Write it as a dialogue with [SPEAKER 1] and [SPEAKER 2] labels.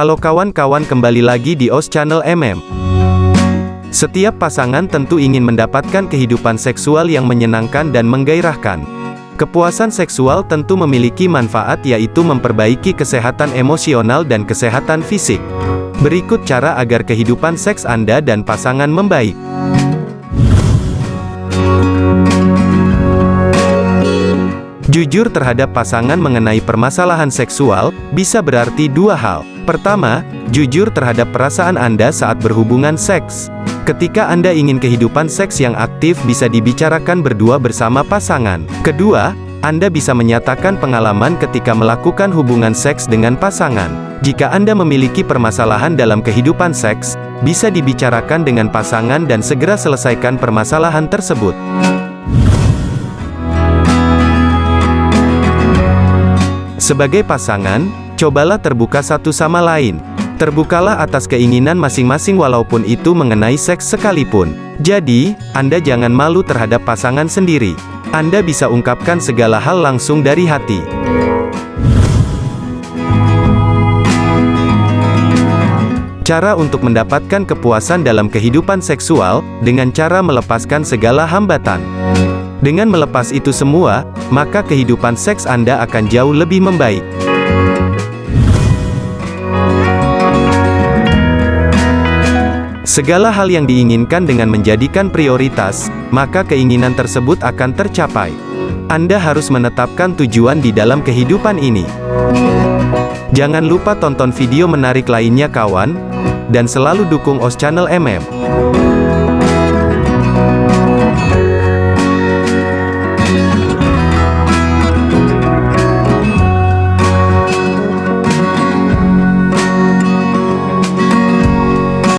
[SPEAKER 1] Halo kawan-kawan kembali lagi di OS Channel MM. Setiap pasangan tentu ingin mendapatkan kehidupan seksual yang menyenangkan dan menggairahkan. Kepuasan seksual tentu memiliki manfaat yaitu memperbaiki kesehatan emosional dan kesehatan fisik. Berikut cara agar kehidupan seks Anda dan pasangan membaik. Jujur terhadap pasangan mengenai permasalahan seksual, bisa berarti dua hal. Pertama, jujur terhadap perasaan Anda saat berhubungan seks. Ketika Anda ingin kehidupan seks yang aktif bisa dibicarakan berdua bersama pasangan. Kedua, Anda bisa menyatakan pengalaman ketika melakukan hubungan seks dengan pasangan. Jika Anda memiliki permasalahan dalam kehidupan seks, bisa dibicarakan dengan pasangan dan segera selesaikan permasalahan tersebut. Sebagai pasangan, cobalah terbuka satu sama lain. Terbukalah atas keinginan masing-masing walaupun itu mengenai seks sekalipun. Jadi, Anda jangan malu terhadap pasangan sendiri. Anda bisa ungkapkan segala hal langsung dari hati. Cara untuk mendapatkan kepuasan dalam kehidupan seksual, dengan cara melepaskan segala hambatan. Dengan melepas itu semua, maka kehidupan seks Anda akan jauh lebih membaik. Segala hal yang diinginkan dengan menjadikan prioritas, maka keinginan tersebut akan tercapai. Anda harus menetapkan tujuan di dalam kehidupan ini. Jangan lupa tonton video menarik lainnya kawan, dan selalu dukung OS Channel MM.